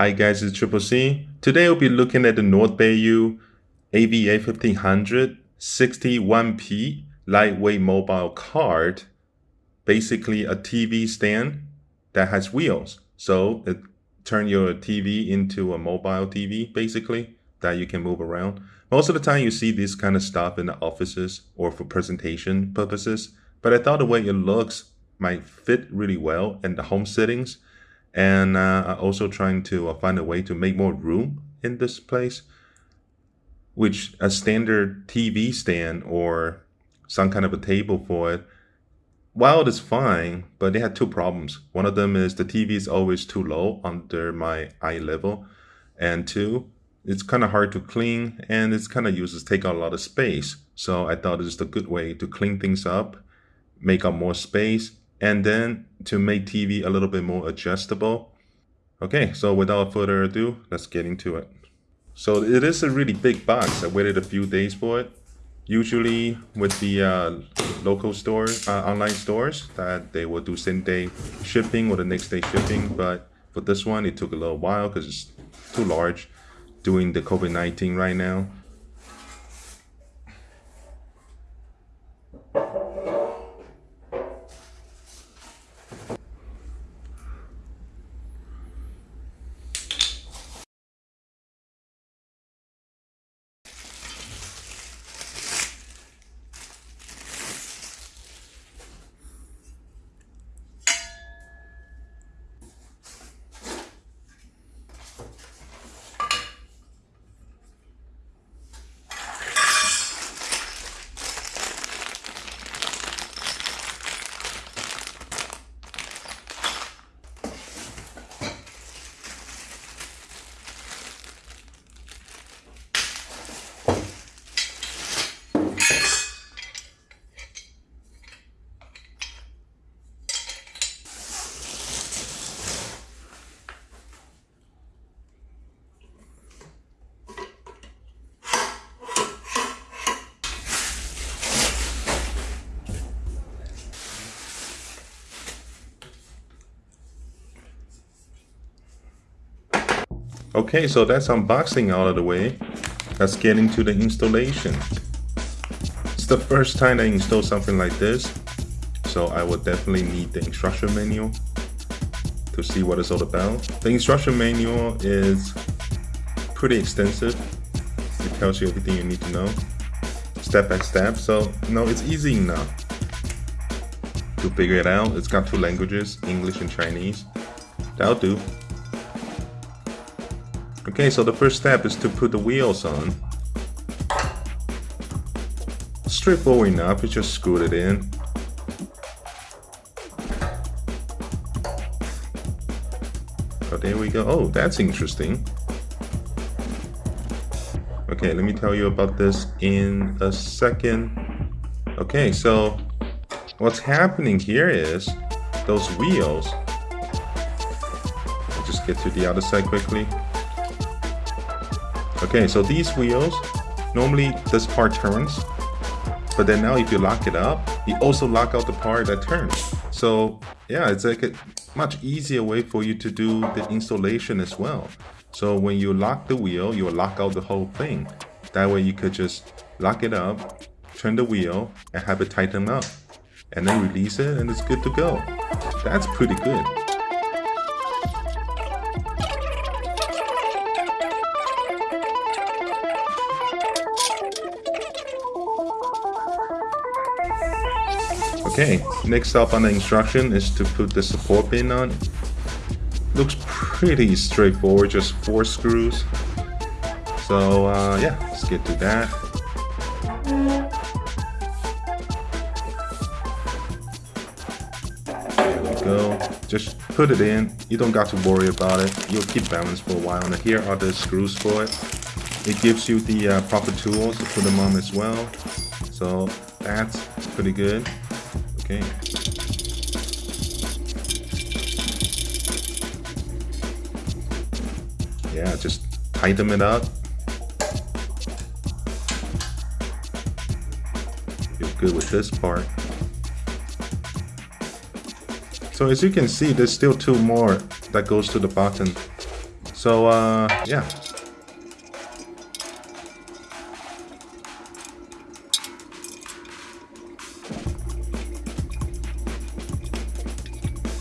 Hi guys, it's Triple C. Today we'll be looking at the North Bayou AVA 1500 61P lightweight mobile cart. Basically a TV stand that has wheels. So it turn your TV into a mobile TV basically that you can move around. Most of the time you see this kind of stuff in the offices or for presentation purposes. But I thought the way it looks might fit really well in the home settings and uh, also trying to uh, find a way to make more room in this place which a standard tv stand or some kind of a table for it while it is fine but they had two problems. One of them is the tv is always too low under my eye level. And two it's kind of hard to clean and it's kind of uses take out a lot of space. So i thought it's a good way to clean things up make up more space and then to make TV a little bit more adjustable. Okay, so without further ado, let's get into it. So it is a really big box. I waited a few days for it. Usually with the uh, local stores, uh, online stores, that they will do same day shipping or the next day shipping. But for this one, it took a little while because it's too large doing the COVID-19 right now. Okay, so that's unboxing out of the way. Let's get into the installation. It's the first time I install something like this, so I will definitely need the instruction manual to see what it's all about. The instruction manual is pretty extensive. It tells you everything you need to know, step by step. So, no, it's easy enough to figure it out. It's got two languages, English and Chinese. That'll do. Okay, so the first step is to put the wheels on. Straightforward enough, you just screw it in. Oh, there we go. Oh, that's interesting. Okay, let me tell you about this in a second. Okay, so what's happening here is those wheels. I'll just get to the other side quickly. Okay, so these wheels, normally this part turns, but then now if you lock it up, you also lock out the part that turns. So yeah, it's like a much easier way for you to do the installation as well. So when you lock the wheel, you lock out the whole thing. That way you could just lock it up, turn the wheel, and have it tighten up. And then release it and it's good to go. That's pretty good. Okay, next up on the instruction is to put the support pin on. Looks pretty straightforward, just four screws. So uh, yeah, let's get to that. There we go. Just put it in. You don't got to worry about it. You'll keep balance for a while. And here are the screws for it. It gives you the uh, proper tools to put them on as well. So that's pretty good. Okay. Yeah, just tighten it up. Feel good with this part. So as you can see, there's still two more that goes to the bottom. So uh, yeah.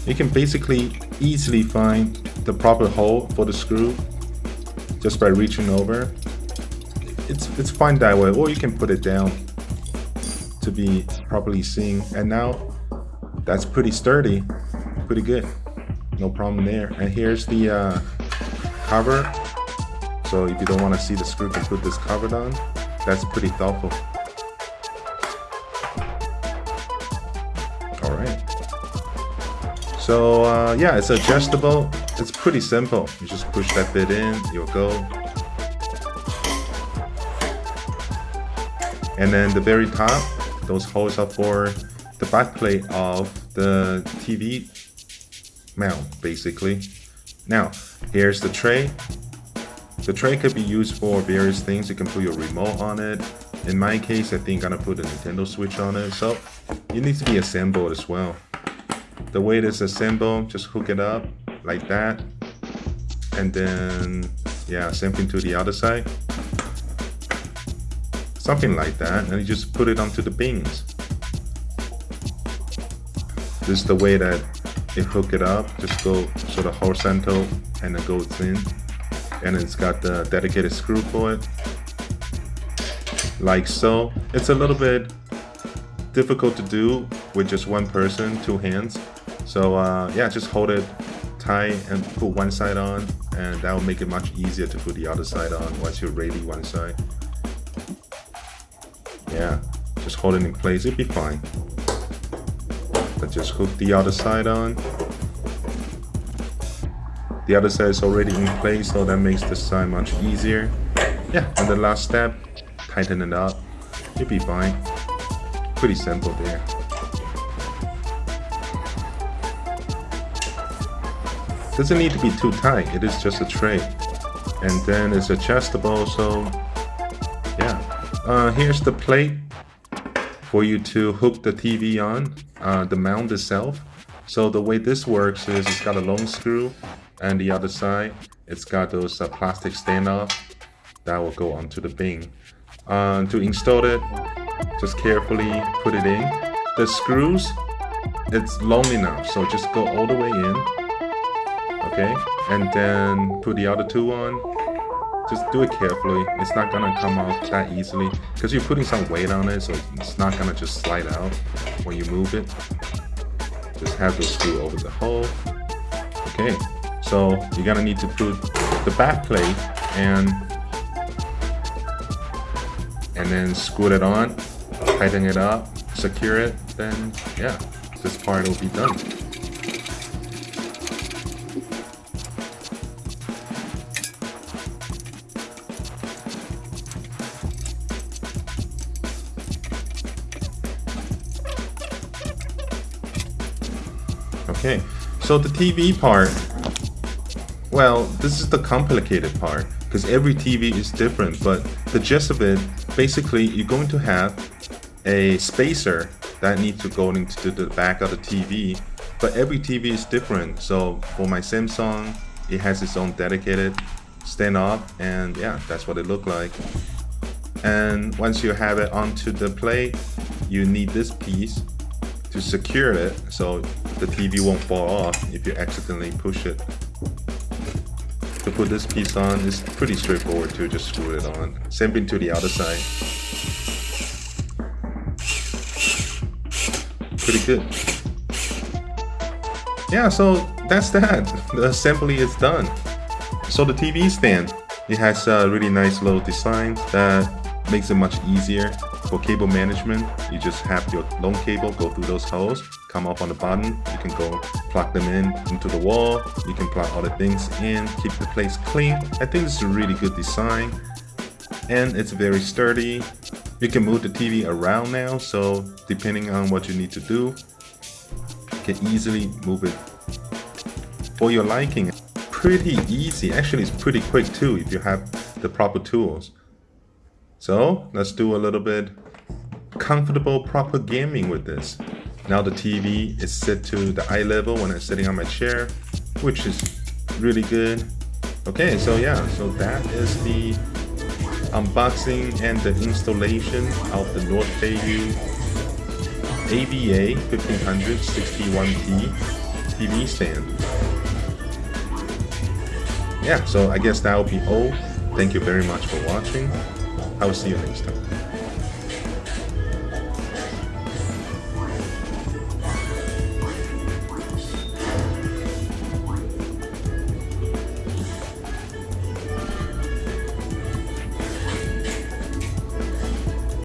You can basically easily find the proper hole for the screw just by reaching over. It's, it's fine that way, or you can put it down to be properly seen. And now that's pretty sturdy, pretty good. No problem there. And here's the uh, cover. So if you don't want to see the screw, you can put this cover on. That's pretty thoughtful. So uh, yeah, it's adjustable. It's pretty simple. You just push that bit in, you'll go. And then the very top, those holes are for the back plate of the TV mount, basically. Now, here's the tray. The tray could be used for various things. You can put your remote on it. In my case, I think I'm gonna put a Nintendo Switch on it. So, it needs to be assembled as well. The way it is assembled, just hook it up like that. And then yeah same thing to the other side. Something like that. And you just put it onto the beams this is the way that it hook it up. Just go sort of horizontal and it goes in. And it's got the dedicated screw for it. Like so. It's a little bit difficult to do with just one person two hands so uh, yeah just hold it tie and put one side on and that will make it much easier to put the other side on once you're ready one side. Yeah, just hold it in place, it'll be fine. But just hook the other side on. The other side is already in place, so that makes the side much easier. Yeah, and the last step, tighten it up. It'll be fine. Pretty simple there. Doesn't need to be too tight, it is just a tray. And then it's adjustable, so yeah. Uh, here's the plate for you to hook the TV on, uh, the mount itself. So the way this works is it's got a long screw and the other side, it's got those uh, plastic standoff that will go onto the beam. Uh, to install it, just carefully put it in. The screws, it's long enough, so just go all the way in okay? And then put the other two on. Just do it carefully. It's not gonna come out that easily because you're putting some weight on it, so it's not gonna just slide out when you move it. Just have the screw over the hole. Okay, so you're gonna need to put the back plate and and then screw it on, tighten it up, secure it, then yeah, this part will be done. Okay, so the TV part, well, this is the complicated part because every TV is different, but the gist of it, basically you're going to have a spacer that needs to go into the back of the TV, but every TV is different. So for my Samsung, it has its own dedicated standoff and yeah, that's what it looked like. And once you have it onto the plate, you need this piece to secure it so the TV won't fall off if you accidentally push it. To put this piece on is pretty straightforward to just screw it on. Same thing to the other side. Pretty good. Yeah, so that's that. The assembly is done. So the TV stand, it has a really nice little design that makes it much easier for cable management, you just have your long cable go through those holes, come up on the bottom, you can go plug them in into the wall, you can plug other things in, keep the place clean. I think is a really good design and it's very sturdy. You can move the TV around now, so depending on what you need to do, you can easily move it for your liking. Pretty easy, actually it's pretty quick too if you have the proper tools. So let's do a little bit comfortable proper gaming with this. Now the TV is set to the eye level when I'm sitting on my chair, which is really good. Okay, so yeah, so that is the unboxing and the installation of the North Bayou AVA 1561P TV stand. Yeah, so I guess that will be all. Thank you very much for watching. I will see you next time.